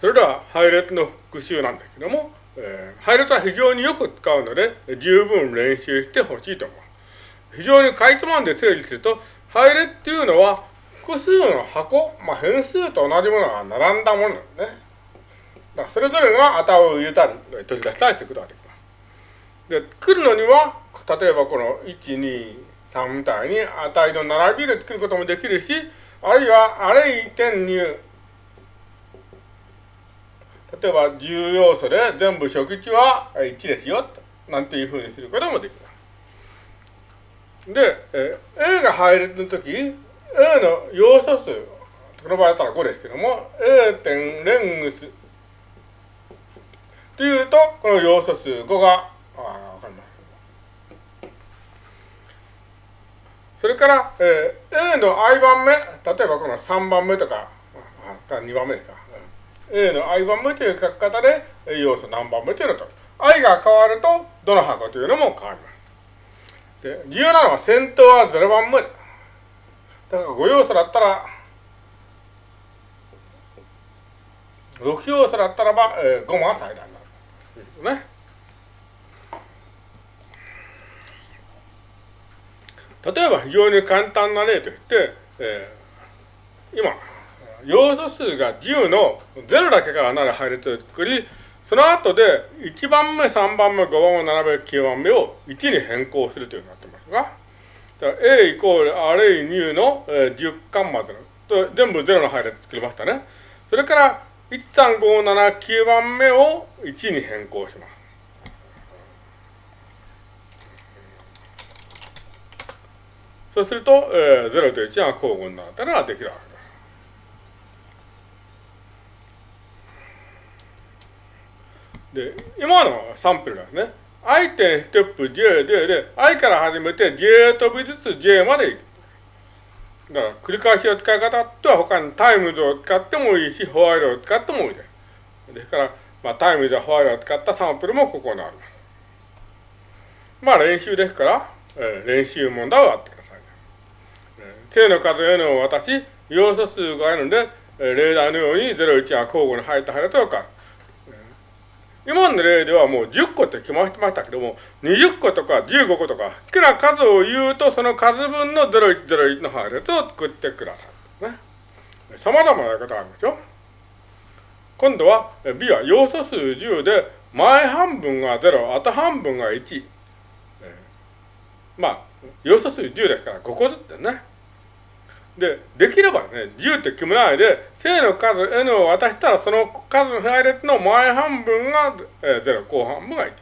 それでは配列の復習なんですけども、えー、配列は非常によく使うので、十分練習してほしいと思います。非常にかいつまんで整理すると、配列っていうのは、複数の箱、まあ、変数と同じものが並んだものなんですね。だからそれぞれが値を入れたり、取り出したりすることができます。で、来るのには、例えばこの1、2、3みたいに値の並びで作ることもできるし、あるいはアレイ点入例えば10要素で全部初期値は1ですよ、なんていうふうにすることもできます。で、え A が配列の時、A の要素数、この場合だったら5ですけども、A 点レングスというと、この要素数5が、あわかります。それから、えー、A の i 番目、例えばこの3番目とか、あ2番目ですか。A の i 番目という書き方で、要素何番目というのと、i が変わると、どの箱というのも変わります。で、重要なのは先頭は0番目。だから5要素だったら、6要素だったらば、えー、5が最大になるということね。例えば非常に簡単な例として、えー、今、要素数が10の0だけからなる配列を作り、その後で1番目、3番目、5番目、7番目、9番目を1に変更するというふうになってますが、A イコールアレイニューの、えー、10巻までの、と全部0の配列作りましたね。それから、1、3、5、7、9番目を1に変更します。そうすると、えー、0と1が交互になったのができるわけです、で今のサンプルなんですね。i 点 step j で、で、i から始めて j 飛びずつ j まで行く。だから、繰り返しの使い方とは他に times を使ってもいいし、ホワイトを使ってもいいです。ですから、まあ、 times や while を使ったサンプルもここにありま。あ、練習ですから、えー、練習問題をやってください、えー。正の数 n を渡し、要素数があるので、えー、例題のように0、1が交互に入った配列を書く。今の例ではもう10個って決まってましたけども、20個とか15個とか、好きな数を言うと、その数分の0101の配列を作ってください。ね。様々なやり方があるんですよ。今度は B は要素数10で、前半分が0、後半分が1。まあ、要素数10ですから5個ずつでね。で、できればね、10って決めないで、正の数 n を渡したら、その数の配列の前半分が、えー、0、後半分が1。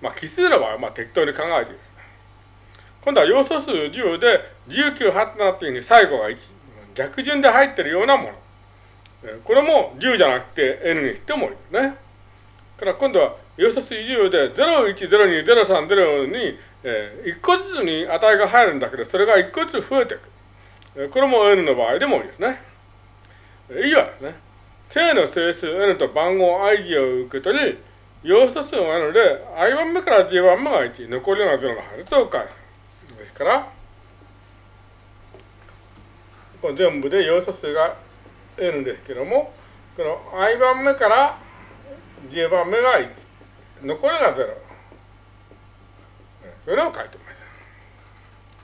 まあ、奇数の場合は、まあ、適当に考えている。今度は要素数10で、19、8、7っていうふうに最後が1。逆順で入ってるようなもの。これも10じゃなくて n にしてもいいですね。から今度は要素数10で01、02、03、02、えー、1個ずつに値が入るんだけど、それが1個ずつ増えていく。これも n の場合でもいいですね。以上ですね。正の整数 n と番号 i を受け取り、要素数が n で、i 番目から j 番目が1、残りのが0の配列を返す。ですから、この全部で要素数が n ですけども、この i 番目から j 番目が1、残りが0。それを書いてます。